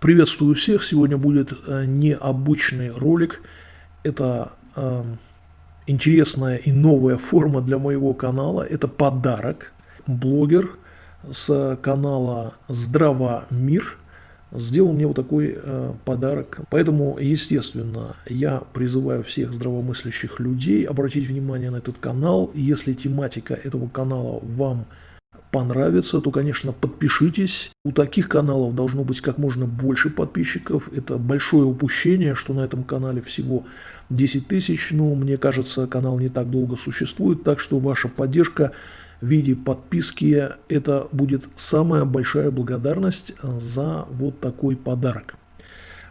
Приветствую всех! Сегодня будет э, необычный ролик. Это э, интересная и новая форма для моего канала. Это подарок. Блогер с канала Здрава Мир сделал мне вот такой э, подарок. Поэтому, естественно, я призываю всех здравомыслящих людей обратить внимание на этот канал. Если тематика этого канала вам понравится, то, конечно, подпишитесь. У таких каналов должно быть как можно больше подписчиков. Это большое упущение, что на этом канале всего 10 тысяч. Но мне кажется, канал не так долго существует, так что ваша поддержка в виде подписки – это будет самая большая благодарность за вот такой подарок.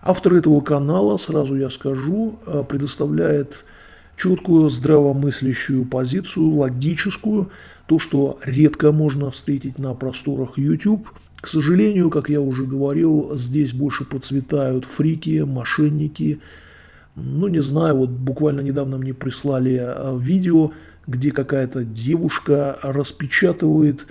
Автор этого канала, сразу я скажу, предоставляет четкую здравомыслящую позицию, логическую, то, что редко можно встретить на просторах YouTube. К сожалению, как я уже говорил, здесь больше процветают фрики, мошенники. Ну, не знаю, вот буквально недавно мне прислали а, видео, где какая-то девушка распечатывает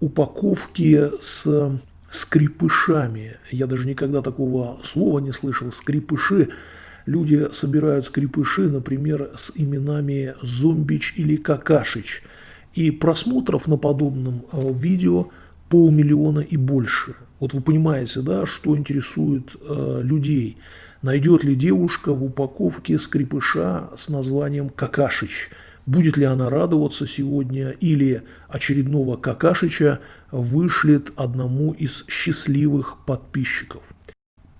упаковки с скрипышами. Я даже никогда такого слова не слышал. Скрипыши люди собирают скрипыши, например, с именами Зомбич или Какашич. И просмотров на подобном э, видео полмиллиона и больше. Вот вы понимаете, да, что интересует э, людей. Найдет ли девушка в упаковке скрипыша с названием Какашич? Будет ли она радоваться сегодня или очередного Какашича вышлет одному из счастливых подписчиков?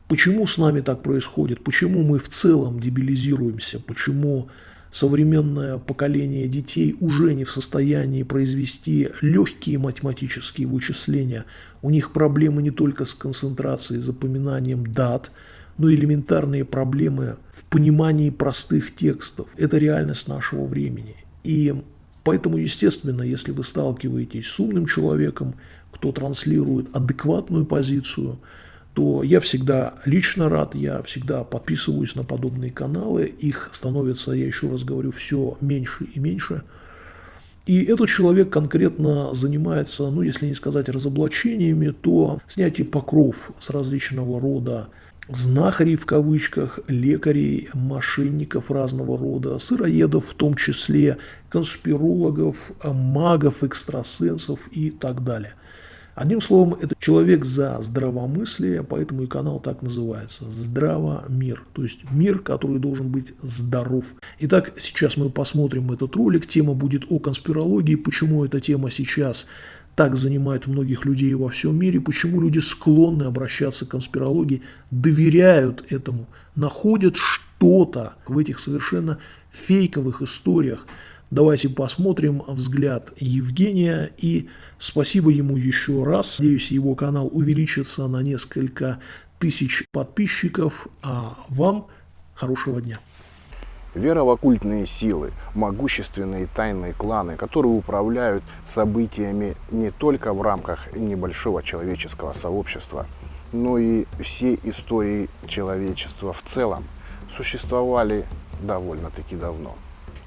Почему с нами так происходит? Почему мы в целом дебилизируемся? Почему современное поколение детей уже не в состоянии произвести легкие математические вычисления? У них проблемы не только с концентрацией, запоминанием дат, но и элементарные проблемы в понимании простых текстов. Это реальность нашего времени. И поэтому, естественно, если вы сталкиваетесь с умным человеком, кто транслирует адекватную позицию – то я всегда лично рад, я всегда подписываюсь на подобные каналы, их становится, я еще раз говорю, все меньше и меньше. И этот человек конкретно занимается, ну если не сказать разоблачениями, то снятие покров с различного рода знахарей в кавычках, лекарей, мошенников разного рода, сыроедов в том числе, конспирологов, магов, экстрасенсов и так далее – Одним словом, это человек за здравомыслие, поэтому и канал так называется «Здраво мир», то есть мир, который должен быть здоров. Итак, сейчас мы посмотрим этот ролик, тема будет о конспирологии, почему эта тема сейчас так занимает многих людей во всем мире, почему люди склонны обращаться к конспирологии, доверяют этому, находят что-то в этих совершенно фейковых историях, Давайте посмотрим взгляд Евгения и спасибо ему еще раз. Надеюсь, его канал увеличится на несколько тысяч подписчиков, а вам хорошего дня. Вера в оккультные силы, могущественные тайные кланы, которые управляют событиями не только в рамках небольшого человеческого сообщества, но и все истории человечества в целом, существовали довольно-таки давно.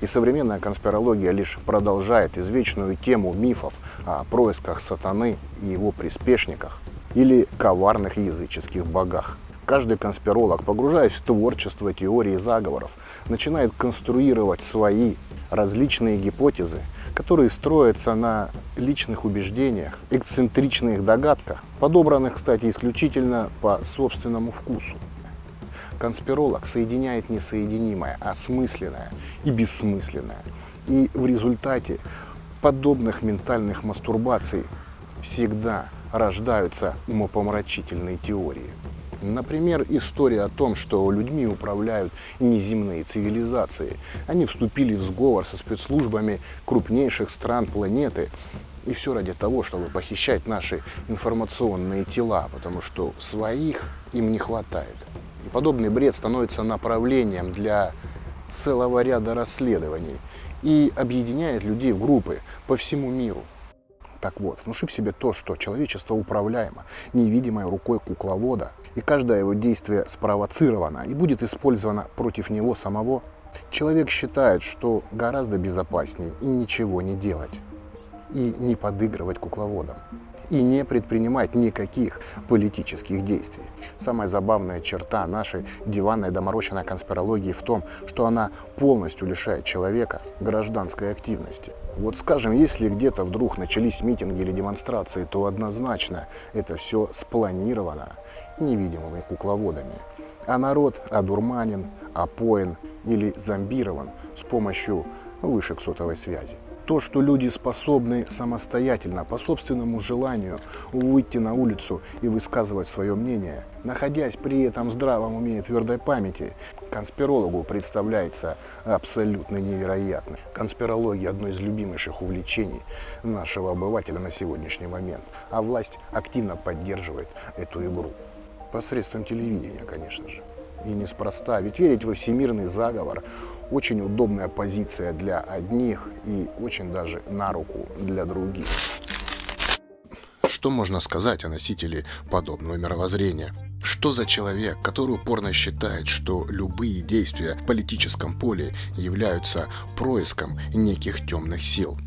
И современная конспирология лишь продолжает извечную тему мифов о происках сатаны и его приспешниках или коварных языческих богах. Каждый конспиролог, погружаясь в творчество теории заговоров, начинает конструировать свои различные гипотезы, которые строятся на личных убеждениях, эксцентричных догадках, подобранных, кстати, исключительно по собственному вкусу. Конспиролог соединяет несоединимое, осмысленное и бессмысленное. И в результате подобных ментальных мастурбаций всегда рождаются умопомрачительные теории. Например, история о том, что людьми управляют неземные цивилизации. Они вступили в сговор со спецслужбами крупнейших стран планеты. И все ради того, чтобы похищать наши информационные тела, потому что своих им не хватает. И подобный бред становится направлением для целого ряда расследований и объединяет людей в группы по всему миру. Так вот, внушив себе то, что человечество управляемо невидимой рукой кукловода, и каждое его действие спровоцировано и будет использовано против него самого, человек считает, что гораздо безопаснее и ничего не делать, и не подыгрывать кукловодам. И не предпринимать никаких политических действий. Самая забавная черта нашей диванной доморощенной конспирологии в том, что она полностью лишает человека гражданской активности. Вот скажем, если где-то вдруг начались митинги или демонстрации, то однозначно это все спланировано невидимыми кукловодами. А народ одурманен, опоен или зомбирован с помощью вышек сотовой связи то, что люди способны самостоятельно, по собственному желанию, выйти на улицу и высказывать свое мнение, находясь при этом здравом уме и твердой памяти, конспирологу представляется абсолютно невероятно. Конспирология – одно из любимейших увлечений нашего обывателя на сегодняшний момент, а власть активно поддерживает эту игру. Посредством телевидения, конечно же. И неспроста. Ведь верить во всемирный заговор – очень удобная позиция для одних и очень даже на руку для других. Что можно сказать о носителе подобного мировоззрения? Что за человек, который упорно считает, что любые действия в политическом поле являются происком неких темных сил?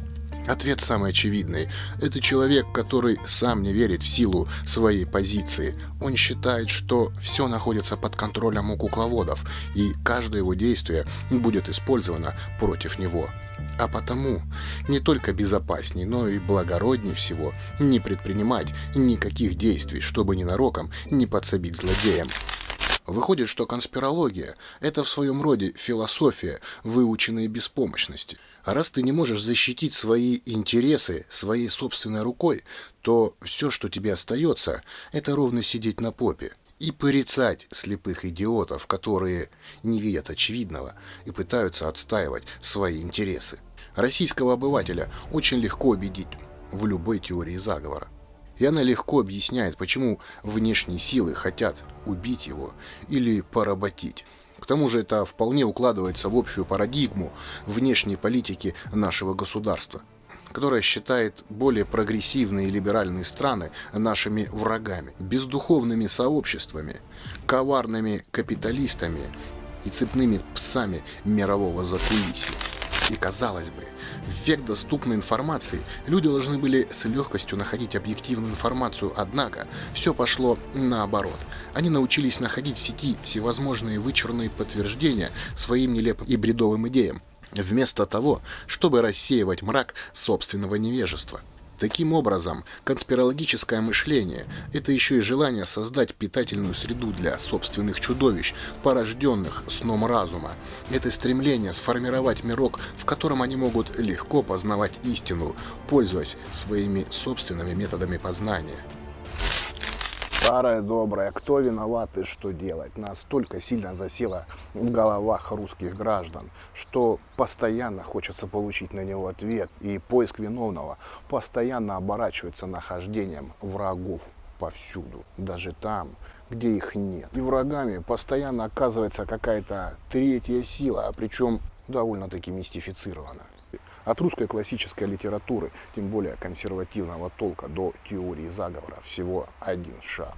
Ответ самый очевидный. Это человек, который сам не верит в силу своей позиции. Он считает, что все находится под контролем у кукловодов, и каждое его действие будет использовано против него. А потому не только безопасней, но и благородней всего не предпринимать никаких действий, чтобы ненароком не подсобить злодеям. Выходит, что конспирология – это в своем роде философия выученной беспомощности. А раз ты не можешь защитить свои интересы своей собственной рукой, то все, что тебе остается, это ровно сидеть на попе и порицать слепых идиотов, которые не видят очевидного и пытаются отстаивать свои интересы. Российского обывателя очень легко убедить в любой теории заговора. И она легко объясняет, почему внешние силы хотят убить его или поработить. К тому же это вполне укладывается в общую парадигму внешней политики нашего государства, которая считает более прогрессивные и либеральные страны нашими врагами, бездуховными сообществами, коварными капиталистами и цепными псами мирового закулисья. И казалось бы, в век доступной информации люди должны были с легкостью находить объективную информацию, однако все пошло наоборот. Они научились находить в сети всевозможные вычурные подтверждения своим нелепым и бредовым идеям, вместо того, чтобы рассеивать мрак собственного невежества. Таким образом, конспирологическое мышление – это еще и желание создать питательную среду для собственных чудовищ, порожденных сном разума. Это стремление сформировать мирок, в котором они могут легко познавать истину, пользуясь своими собственными методами познания. Старая добрая, кто виноват и что делать, настолько сильно засела в головах русских граждан, что постоянно хочется получить на него ответ, и поиск виновного постоянно оборачивается нахождением врагов повсюду, даже там, где их нет. И врагами постоянно оказывается какая-то третья сила, причем довольно-таки мистифицирована. От русской классической литературы, тем более консервативного толка, до теории заговора всего один шаг.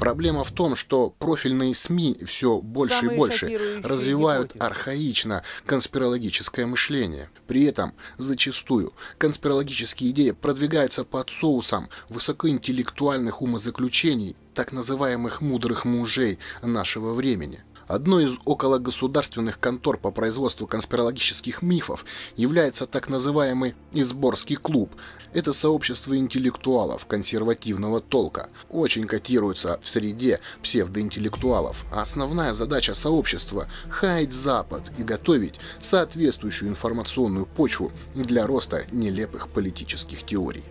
Проблема в том, что профильные СМИ все больше Самые и больше развивают архаично конспирологическое мышление. При этом зачастую конспирологические идеи продвигаются под соусом высокоинтеллектуальных умозаключений так называемых мудрых мужей нашего времени. Одной из окологосударственных контор по производству конспирологических мифов является так называемый Изборский клуб. Это сообщество интеллектуалов консервативного толка. Очень котируется в среде псевдоинтеллектуалов. А основная задача сообщества – хаять Запад и готовить соответствующую информационную почву для роста нелепых политических теорий.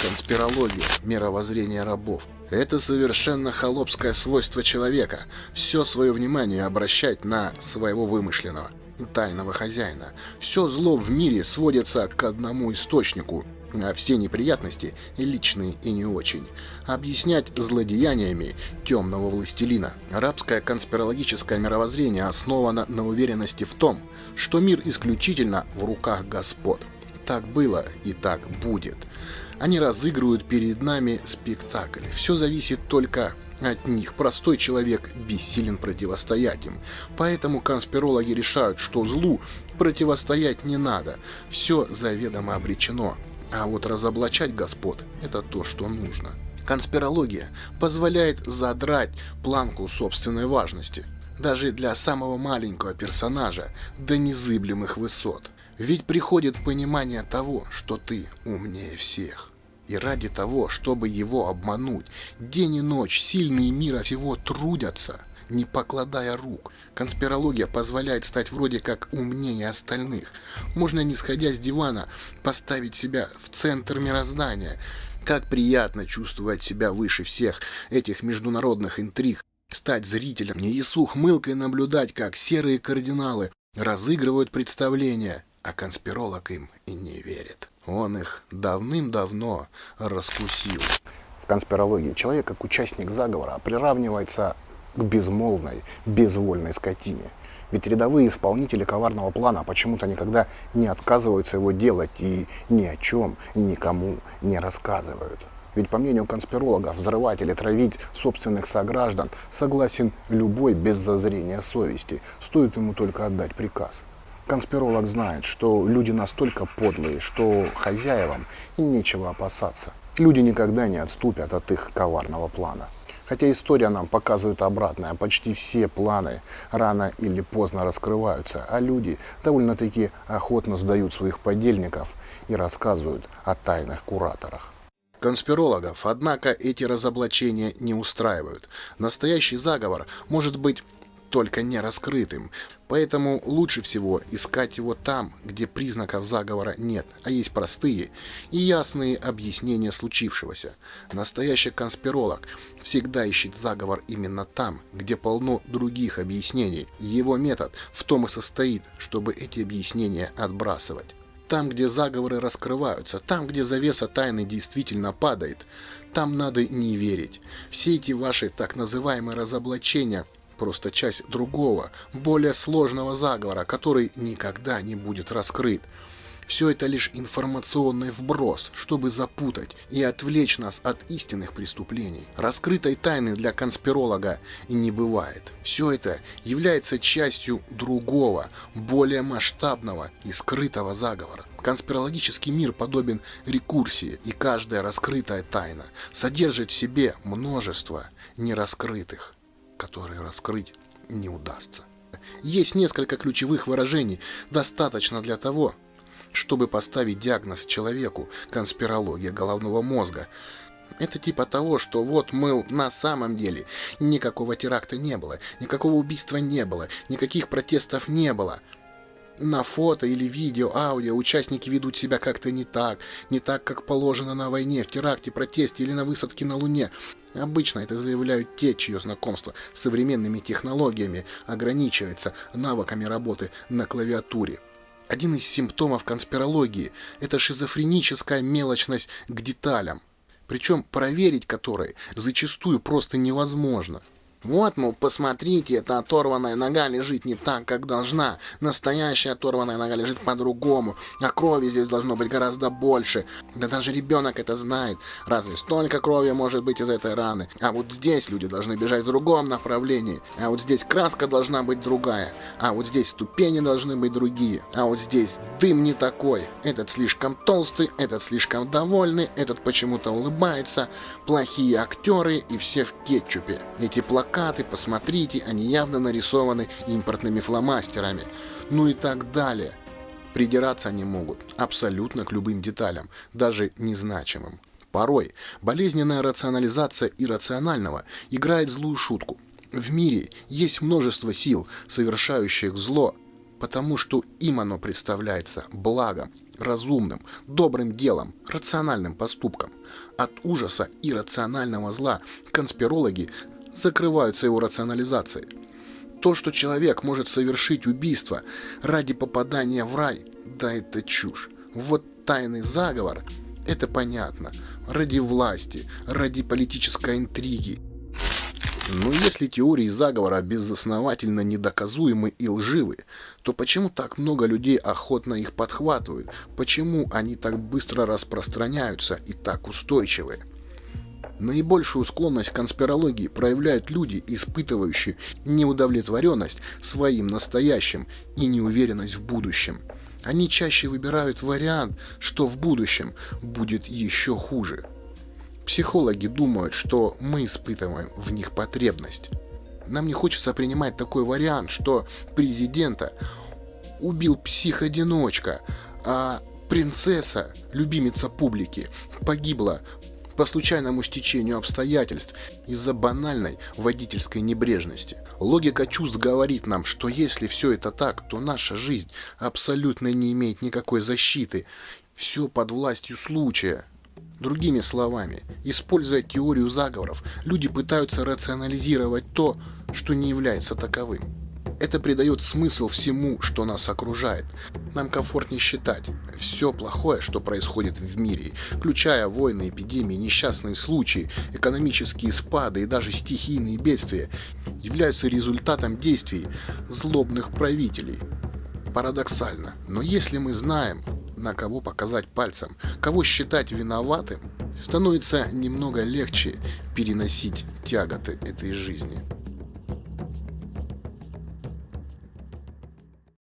Конспирология, мировоззрение рабов – это совершенно холопское свойство человека – все свое внимание обращать на своего вымышленного, тайного хозяина. Все зло в мире сводится к одному источнику, а все неприятности, личные и не очень, объяснять злодеяниями темного властелина. Арабское конспирологическое мировоззрение основано на уверенности в том, что мир исключительно в руках господ. Так было и так будет. Они разыгрывают перед нами спектакль. Все зависит только от них. Простой человек бессилен противостоять им. Поэтому конспирологи решают, что злу противостоять не надо. Все заведомо обречено. А вот разоблачать господ – это то, что нужно. Конспирология позволяет задрать планку собственной важности, даже для самого маленького персонажа, до незыблемых высот. Ведь приходит понимание того, что ты умнее всех. И ради того, чтобы его обмануть, день и ночь сильные мира всего трудятся, не покладая рук. Конспирология позволяет стать вроде как умнее остальных. Можно, не сходя с дивана, поставить себя в центр мироздания. Как приятно чувствовать себя выше всех этих международных интриг, стать зрителем, не с ухмылкой наблюдать, как серые кардиналы разыгрывают представления, а конспиролог им и не верит. Он их давным-давно раскусил. В конспирологии человек, как участник заговора, приравнивается к безмолвной, безвольной скотине. Ведь рядовые исполнители коварного плана почему-то никогда не отказываются его делать и ни о чем никому не рассказывают. Ведь по мнению конспирологов, взрывать или травить собственных сограждан согласен любой без зазрения совести, стоит ему только отдать приказ. Конспиролог знает, что люди настолько подлые, что хозяевам нечего опасаться. Люди никогда не отступят от их коварного плана. Хотя история нам показывает обратное. Почти все планы рано или поздно раскрываются, а люди довольно-таки охотно сдают своих подельников и рассказывают о тайных кураторах. Конспирологов, однако, эти разоблачения не устраивают. Настоящий заговор может быть только не раскрытым. Поэтому лучше всего искать его там, где признаков заговора нет, а есть простые и ясные объяснения случившегося. Настоящий конспиролог всегда ищет заговор именно там, где полно других объяснений. Его метод в том и состоит, чтобы эти объяснения отбрасывать. Там, где заговоры раскрываются, там, где завеса тайны действительно падает, там надо не верить. Все эти ваши так называемые разоблачения – просто часть другого, более сложного заговора, который никогда не будет раскрыт. Все это лишь информационный вброс, чтобы запутать и отвлечь нас от истинных преступлений. Раскрытой тайны для конспиролога и не бывает. Все это является частью другого, более масштабного и скрытого заговора. Конспирологический мир подобен рекурсии, и каждая раскрытая тайна содержит в себе множество нераскрытых которые раскрыть не удастся. Есть несколько ключевых выражений, достаточно для того, чтобы поставить диагноз человеку конспирология головного мозга. Это типа того, что вот, мыл, на самом деле никакого теракта не было, никакого убийства не было, никаких протестов не было – на фото или видео, аудио участники ведут себя как-то не так, не так, как положено на войне, в теракте, протесте или на высадке на Луне. Обычно это заявляют те, чье знакомство с современными технологиями ограничивается навыками работы на клавиатуре. Один из симптомов конспирологии – это шизофреническая мелочность к деталям, причем проверить которые зачастую просто невозможно. Вот, мол, посмотрите, эта оторванная нога лежит не так, как должна. Настоящая оторванная нога лежит по-другому, а крови здесь должно быть гораздо больше. Да даже ребенок это знает. Разве столько крови может быть из этой раны? А вот здесь люди должны бежать в другом направлении. А вот здесь краска должна быть другая. А вот здесь ступени должны быть другие. А вот здесь дым не такой. Этот слишком толстый, этот слишком довольный, этот почему-то улыбается. Плохие актеры и все в кетчупе. Эти плакаты плакаты, посмотрите, они явно нарисованы импортными фломастерами. Ну и так далее. Придираться они могут абсолютно к любым деталям, даже незначимым. Порой болезненная рационализация иррационального играет злую шутку. В мире есть множество сил, совершающих зло, потому что им оно представляется благом, разумным, добрым делом, рациональным поступком. От ужаса и рационального зла конспирологи закрываются его рационализацией. То, что человек может совершить убийство ради попадания в рай, да это чушь. Вот тайный заговор, это понятно, ради власти, ради политической интриги. Но если теории заговора безосновательно недоказуемы и лживы, то почему так много людей охотно их подхватывают? Почему они так быстро распространяются и так устойчивы? Наибольшую склонность к конспирологии проявляют люди, испытывающие неудовлетворенность своим настоящим и неуверенность в будущем. Они чаще выбирают вариант, что в будущем будет еще хуже. Психологи думают, что мы испытываем в них потребность. Нам не хочется принимать такой вариант, что президента убил псих-одиночка, а принцесса, любимица публики, погибла по случайному стечению обстоятельств из-за банальной водительской небрежности. Логика чувств говорит нам, что если все это так, то наша жизнь абсолютно не имеет никакой защиты. Все под властью случая. Другими словами, используя теорию заговоров, люди пытаются рационализировать то, что не является таковым. Это придает смысл всему, что нас окружает. Нам комфортнее считать, все плохое, что происходит в мире, включая войны, эпидемии, несчастные случаи, экономические спады и даже стихийные бедствия, являются результатом действий злобных правителей. Парадоксально, но если мы знаем, на кого показать пальцем, кого считать виноватым, становится немного легче переносить тяготы этой жизни.